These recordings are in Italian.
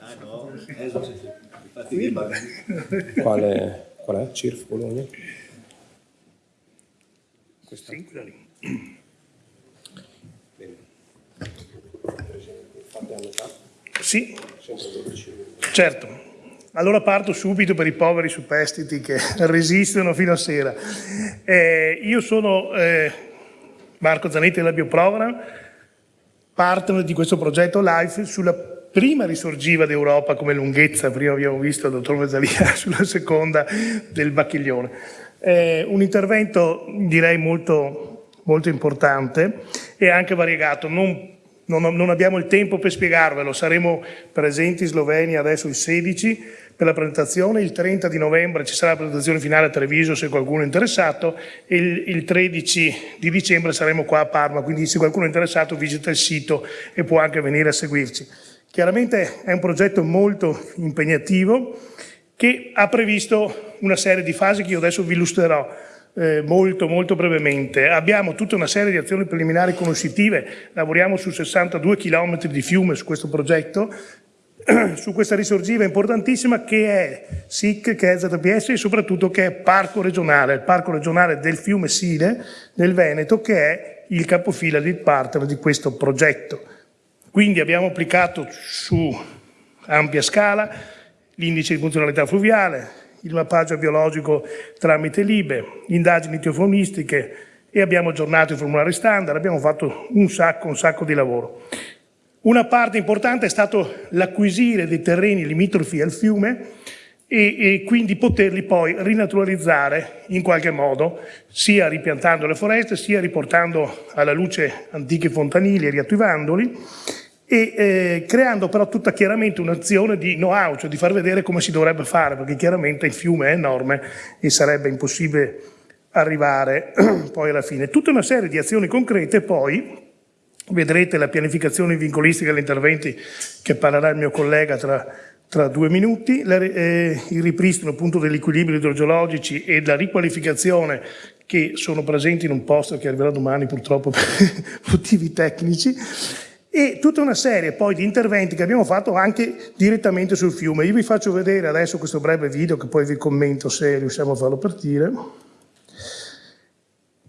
Ah no, Esos, infatti. Quale, qual è? CIRF Bologna? Questa. Sì, quella lì. Bene. Fate a metà? Sì, Sempre 12. certo. Allora parto subito per i poveri superstiti che resistono fino a sera. Eh, io sono eh, Marco Zanetti della Bioprogram, partner di questo progetto LIFE sulla prima risorgiva d'Europa come lunghezza, prima abbiamo visto il dottor Vezzalia sulla seconda del Bacchiglione. Eh, un intervento direi molto, molto importante e anche variegato, non non, non, abbiamo il tempo per spiegarvelo, saremo presenti in Slovenia adesso il 16 per la presentazione, il 30 di novembre ci sarà la presentazione finale a Treviso se qualcuno è interessato e il, il 13 di dicembre saremo qua a Parma, quindi se qualcuno è interessato visita il sito e può anche venire a seguirci. Chiaramente è un progetto molto impegnativo che ha previsto una serie di fasi che io adesso vi illustrerò eh, molto molto brevemente. Abbiamo tutta una serie di azioni preliminari conoscitive, lavoriamo su 62 km di fiume su questo progetto, su questa risorgiva importantissima che è SIC, che è ZPS e soprattutto che è parco regionale, il parco regionale del fiume Sile nel Veneto che è il capofila di partner di questo progetto. Quindi abbiamo applicato su ampia scala l'indice di funzionalità fluviale, il mappaggio biologico tramite l'IBE, indagini teofonistiche e abbiamo aggiornato i formulari standard, abbiamo fatto un sacco, un sacco di lavoro. Una parte importante è stato l'acquisire dei terreni limitrofi al fiume e, e, quindi poterli poi rinaturalizzare in qualche modo, sia ripiantando le foreste, sia riportando alla luce antichi fontanili e riattivandoli e eh, creando però tutta chiaramente un'azione di know-how, cioè di far vedere come si dovrebbe fare, perché chiaramente il fiume è enorme e sarebbe impossibile arrivare poi alla fine. Tutta una serie di azioni concrete poi, vedrete la pianificazione vincolistica degli interventi che parlerà il mio collega tra, tra due minuti, la, eh, il ripristino appunto degli equilibri idrogeologici e la riqualificazione che sono presenti in un posto che arriverà domani purtroppo per motivi tecnici, e tutta una serie poi di interventi che abbiamo fatto anche direttamente sul fiume. Io vi faccio vedere adesso questo breve video che poi vi commento se riusciamo a farlo partire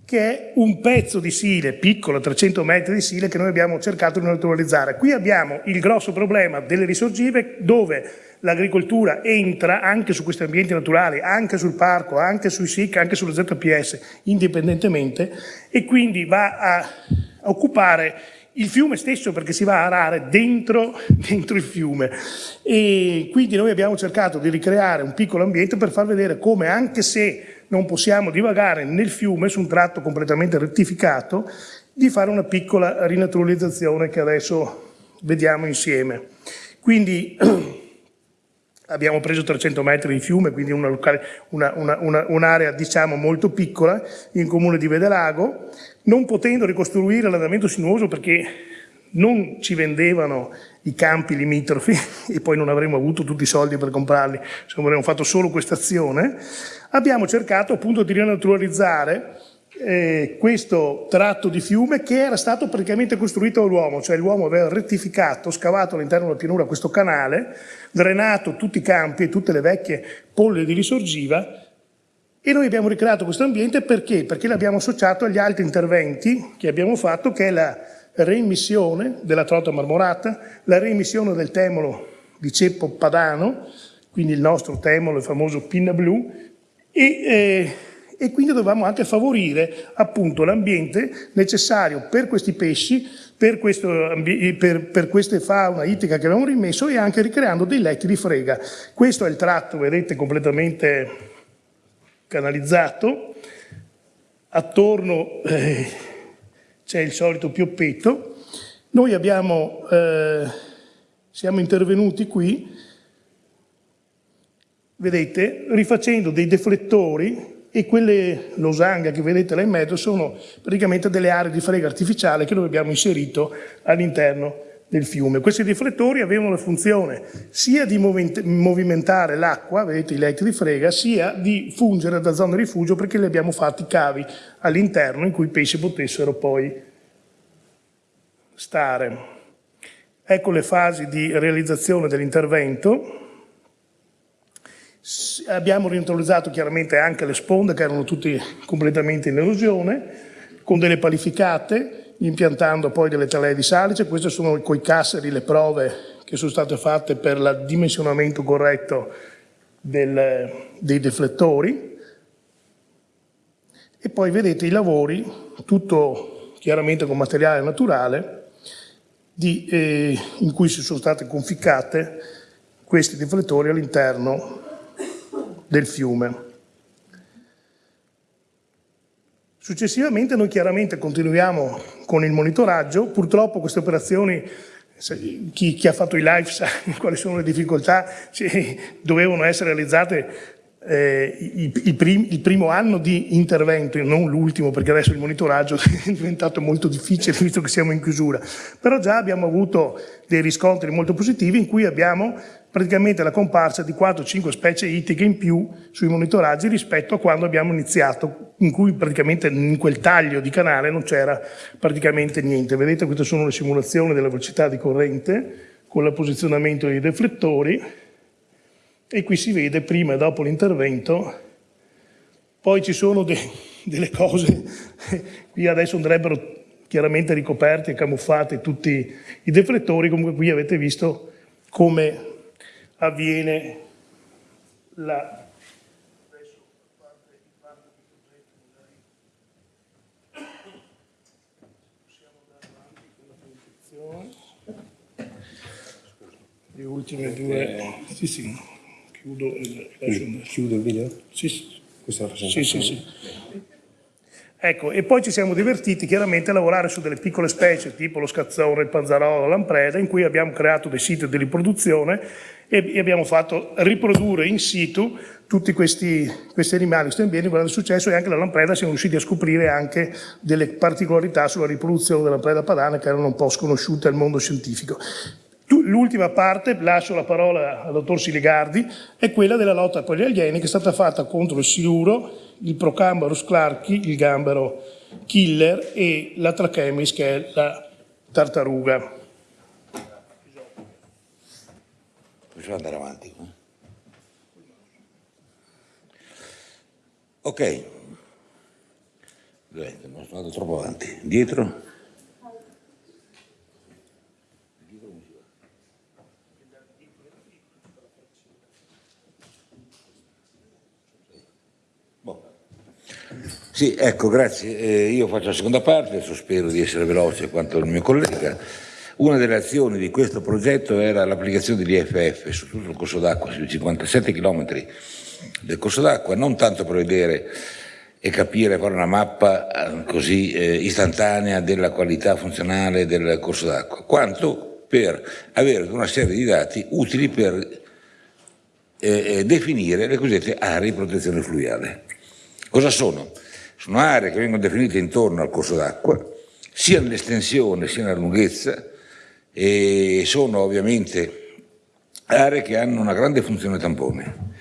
che è un pezzo di sile, piccolo, 300 metri di sile, che noi abbiamo cercato di naturalizzare. Qui abbiamo il grosso problema delle risorgive dove l'agricoltura entra anche su questi ambienti naturali, anche sul parco, anche sui SIC, anche sulle ZPS, indipendentemente, e quindi va a occupare il fiume stesso perché si va a arare dentro, dentro, il fiume e quindi noi abbiamo cercato di ricreare un piccolo ambiente per far vedere come anche se non possiamo divagare nel fiume su un tratto completamente rettificato di fare una piccola rinaturalizzazione che adesso vediamo insieme. Quindi abbiamo preso 300 metri di fiume, quindi un'area una, una, una, diciamo molto piccola in comune di Vedelago, non potendo ricostruire l'andamento sinuoso perché non ci vendevano i campi limitrofi e poi non avremmo avuto tutti i soldi per comprarli se avremmo fatto solo questa azione, abbiamo cercato appunto di rinaturalizzare eh, questo tratto di fiume che era stato praticamente costruito dall'uomo, cioè l'uomo aveva rettificato, scavato all'interno della pianura questo canale, drenato tutti i campi e tutte le vecchie polle di risorgiva e noi abbiamo ricreato questo ambiente perché? Perché l'abbiamo associato agli altri interventi che abbiamo fatto, che è la reimmissione della trota marmorata, la reimmissione del temolo di ceppo padano, quindi il nostro temolo, il famoso pinna blu, e, eh, e quindi dovevamo anche favorire appunto l'ambiente necessario per questi pesci, per, questo, per, per queste fauna ittica che abbiamo rimesso e anche ricreando dei letti di frega. Questo è il tratto, vedete, completamente canalizzato, attorno eh, c'è il solito pioppetto, noi abbiamo, eh, siamo intervenuti qui, vedete, rifacendo dei deflettori e quelle losanghe che vedete là in mezzo sono praticamente delle aree di frega artificiale che noi abbiamo inserito all'interno del fiume. Questi riflettori avevano la funzione sia di movimentare l'acqua, vedete i letti di frega, sia di fungere da zona di rifugio perché li abbiamo fatti cavi all'interno in cui i pesci potessero poi stare. Ecco le fasi di realizzazione dell'intervento. Abbiamo reintroducito chiaramente anche le sponde che erano tutte completamente in erosione, con delle palificate, impiantando poi delle talee di salice. Queste sono coi casseri le prove che sono state fatte per il dimensionamento corretto del, dei deflettori. E poi vedete i lavori, tutto chiaramente con materiale naturale, di, eh, in cui si sono state conficcate questi deflettori all'interno del fiume. Successivamente noi chiaramente continuiamo con il monitoraggio, purtroppo queste operazioni, chi, chi ha fatto i live sa quali sono le difficoltà, cioè, dovevano essere realizzate eh, il, il, prim, il, primo anno di intervento, non l'ultimo perché adesso il monitoraggio è diventato molto difficile visto che siamo in chiusura, però già abbiamo avuto dei riscontri molto positivi in cui abbiamo praticamente la comparsa di 4-5 specie ittiche in più sui monitoraggi rispetto a quando abbiamo iniziato, in cui praticamente in quel taglio di canale non c'era praticamente niente. Vedete queste sono le simulazioni della velocità di corrente con il posizionamento dei deflettori e qui si vede prima e dopo l'intervento, poi ci sono de delle cose, qui adesso andrebbero chiaramente ricoperti e camuffati tutti i deflettori, comunque qui avete visto come avviene la le ultime due. Sì sì Chiudo il, lascio Chiudo il video? Sì, sì. Questa è la Sì, sì, sì. Ecco, e poi ci siamo divertiti chiaramente a lavorare su delle piccole specie, tipo lo scazzone, il panzarolo, l'ampreda, in cui abbiamo creato dei siti di riproduzione e, abbiamo fatto riprodurre in situ tutti questi, questi animali, questi ambienti, con grande successo e anche la lampreda siamo riusciti a scoprire anche delle particolarità sulla riproduzione della lampreda padana che erano un po' sconosciute al mondo scientifico. L'ultima parte, lascio la parola al dottor Siligardi, è quella della lotta con gli alieni che è stata fatta contro il siluro, il Procambarus clarki, il gambero killer e la Trachemis che è la tartaruga. Possiamo andare avanti. Eh? Ok, non sono andato troppo avanti. Dietro? Sì, ecco, grazie. Eh, io faccio la seconda parte, adesso spero di essere veloce quanto il mio collega. Una delle azioni di questo progetto era l'applicazione dell'IFF su tutto il corso d'acqua, sui 57 km del corso d'acqua, non tanto per vedere e capire, fare una mappa eh, così eh, istantanea della qualità funzionale del corso d'acqua, quanto per avere una serie di dati utili per eh, eh definire le cosiddette aree di protezione fluviale. Cosa sono? Sono aree che vengono definite intorno al corso d'acqua, sia nell'estensione sia nella lunghezza, e sono ovviamente aree che hanno una grande funzione tampone.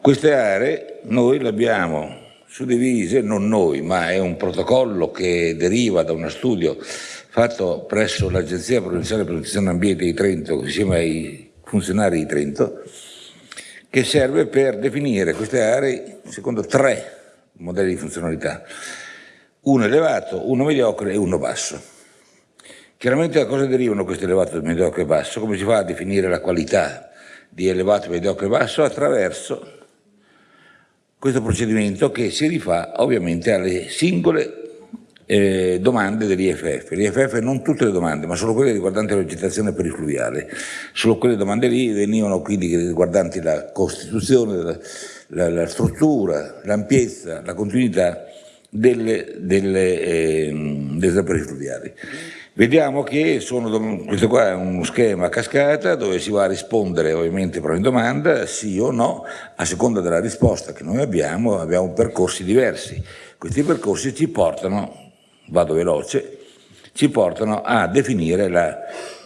Queste aree noi le abbiamo suddivise, non noi, ma è un protocollo che deriva da uno studio fatto presso l'Agenzia Provinciale Protezione Ambiente di Trento, insieme ai funzionari di Trento, che serve per definire queste aree secondo tre modelli di funzionalità, uno elevato, uno mediocre e uno basso. Chiaramente da cosa derivano questi elevato, mediocre e basso? Come si fa a definire la qualità di elevato, mediocre e basso? Attraverso questo procedimento che si rifà ovviamente alle singole eh, domande dell'IFF. L'IFF non tutte le domande, ma solo quelle riguardanti la vegetazione perifluviale. Solo quelle domande lì venivano quindi riguardanti la costituzione la, la struttura, l'ampiezza, la continuità delle, delle, eh, delle zapperi fluviali. Vediamo che sono, questo qua è uno schema a cascata dove si va a rispondere ovviamente per ogni domanda, sì o no, a seconda della risposta che noi abbiamo, abbiamo percorsi diversi. Questi percorsi ci portano, vado veloce, ci portano a definire la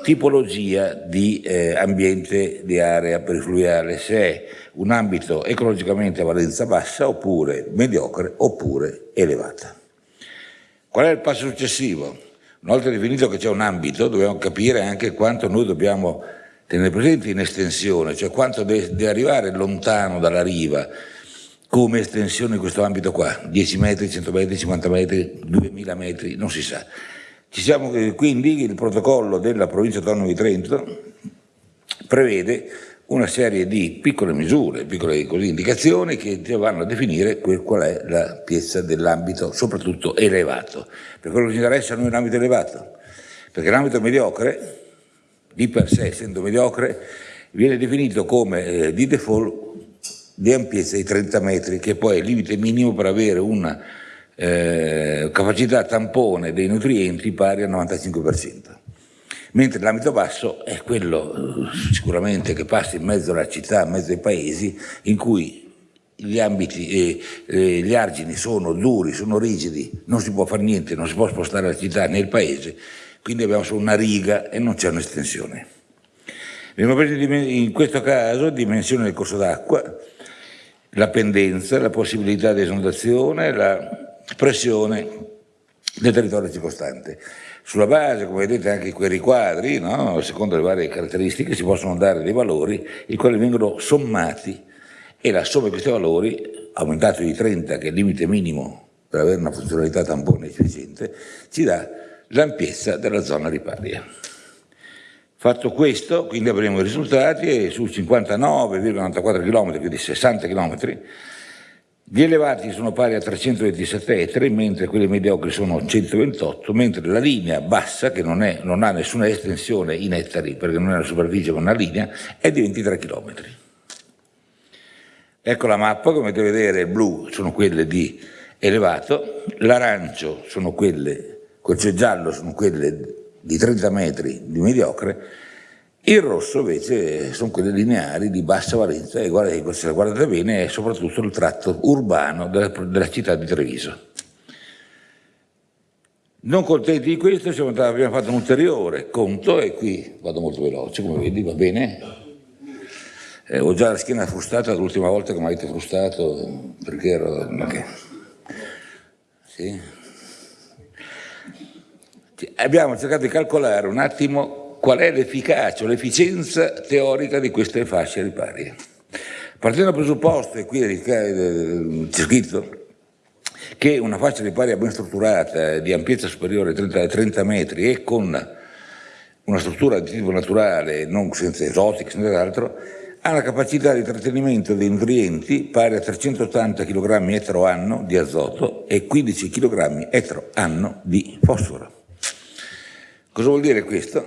tipologia di eh, ambiente di area perifluviale, se è un ambito ecologicamente a valenza bassa oppure mediocre oppure elevata. Qual è il passo successivo? Una volta definito che c'è un ambito, dobbiamo capire anche quanto noi dobbiamo tenere presente in estensione, cioè quanto deve, arrivare lontano dalla riva come estensione di questo ambito qua, 10 metri, 100 metri, 50 metri, 2000 metri, non si sa. Ci siamo, quindi il protocollo della provincia autonoma di Trento prevede una serie di piccole misure, piccole così, indicazioni che vanno a definire qual è la piezza dell'ambito, soprattutto elevato. Per quello che ci interessa a noi l'ambito elevato, perché l'ambito mediocre, di per sé essendo mediocre, viene definito come eh, di default di ampiezza di 30 metri, che poi è il limite minimo per avere una eh, capacità tampone dei nutrienti pari al 95% mentre l'ambito basso è quello eh, sicuramente che passa in mezzo alla città, in mezzo ai paesi, in cui gli ambiti e eh, gli argini sono duri, sono rigidi, non si può fare niente, non si può spostare la città né il paese, quindi abbiamo solo una riga e non c'è un'estensione. In questo caso dimensione del corso d'acqua, la pendenza, la possibilità di esondazione, la pressione del territorio circostante. Sulla base, come vedete, anche quei riquadri, no? secondo le varie caratteristiche, si possono dare dei valori, i quali vengono sommati e la somma di questi valori, aumentato di 30, che è il limite minimo per avere una funzionalità tampone efficiente, ci dà l'ampiezza della zona riparia. Fatto questo, quindi avremo i risultati e su 59,94 km, quindi 60 km, gli elevati sono pari a 327 ettari, mentre quelli mediocri sono 128, mentre la linea bassa, che non, è, non ha nessuna estensione in ettari, perché non è una superficie con una linea, è di 23 km. Ecco la mappa, come potete vedere il blu sono quelle di elevato, l'arancio sono quelle, quel giallo sono quelle di 30 metri di mediocre, il rosso invece sono quelle lineari di bassa valenza e guardate, se la guardate bene è soprattutto il tratto urbano della, della città di Treviso. Non contenti di questo abbiamo fatto un ulteriore conto e qui vado molto veloce come vedi, va bene? Eh, ho già la schiena frustata l'ultima volta che mi avete frustato perché ero... Okay. Sì. Abbiamo cercato di calcolare un attimo qual è l'efficacia o l'efficienza teorica di queste fasce riparie. Partendo dal presupposto, e qui c'è scritto, che una fascia riparia ben strutturata di ampiezza superiore a 30, 30 metri e con una struttura di tipo naturale, non senza esotici, senza altro, ha una capacità di trattenimento dei nutrienti pari a 380 kg etero anno di azoto e 15 kg etero anno di fosforo. Cosa vuol dire questo?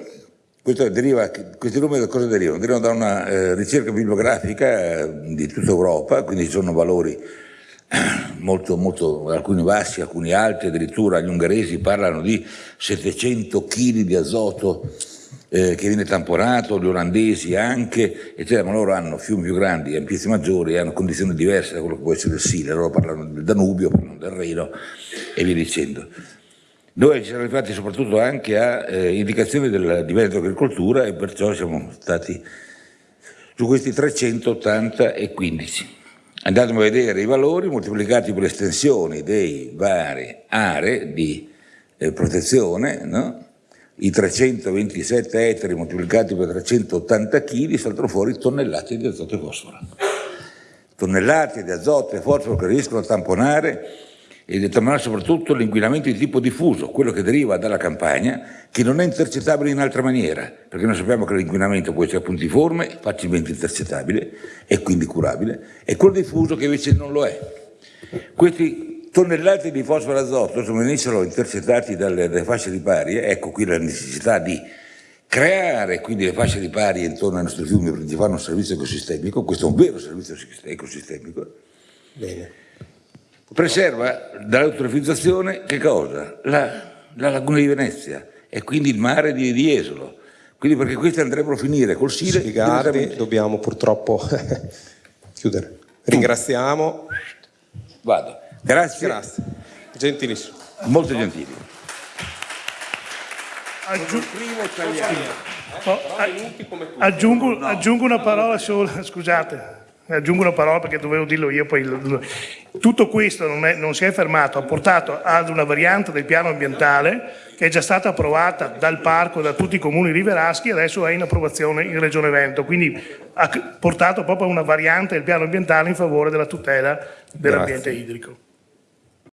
Deriva, questi numeri da cosa derivano? Derivano da una eh, ricerca bibliografica eh, di tutta Europa, quindi ci sono valori eh, molto, molto, alcuni bassi, alcuni alti, addirittura gli ungheresi parlano di 700 kg di azoto eh, che viene tamponato, gli olandesi anche, eccetera, ma loro hanno fiumi più grandi, ampiezze maggiori, hanno condizioni diverse da quello che può essere il Sile, loro parlano del Danubio, parlano del Reno e via dicendo. Noi siamo arrivati soprattutto anche a eh, indicazioni del, di Veneto Agricoltura e perciò siamo stati su questi 380 e 15. Andatemi a vedere i valori moltiplicati per le estensioni dei varie aree di eh, protezione, no? i 327 ettari moltiplicati per 380 kg saltano fuori tonnellate di azoto e fosforo. Tonnellate di azoto e fosforo che riescono a tamponare e determinare soprattutto l'inquinamento di tipo diffuso, quello che deriva dalla campagna, che non è intercettabile in altra maniera, perché noi sappiamo che l'inquinamento può essere puntiforme, facilmente intercettabile e quindi curabile, e quello diffuso che invece non lo è. Questi tonnellate di fosforo azoto, se venissero intercettati dalle, dalle fasce riparie, ecco qui la necessità di creare quindi le fasce riparie intorno ai nostri fiumi per fare un servizio ecosistemico, questo è un vero servizio ecosistemico, Bene preserva dall'eutrofizzazione che cosa? La, la, laguna di Venezia e quindi il mare di, di Esolo. Quindi perché questi andrebbero a finire col Sile. Spiegarvi, dobbiamo purtroppo chiudere. Ringraziamo. Vado. Grazie. Grazie. Gentilissimo. Molto gentili. Aggiung oh, aggiungo, aggiungo una parola sola, scusate. Aggiungo una parola perché dovevo dirlo io, poi tutto questo non, è- non si è fermato, ha portato ad una variante del piano ambientale che è già stata approvata dal parco da tutti i comuni riveraschi e adesso è in approvazione in Regione Veneto, quindi ha portato proprio a una variante del piano ambientale in favore della tutela dell'ambiente idrico.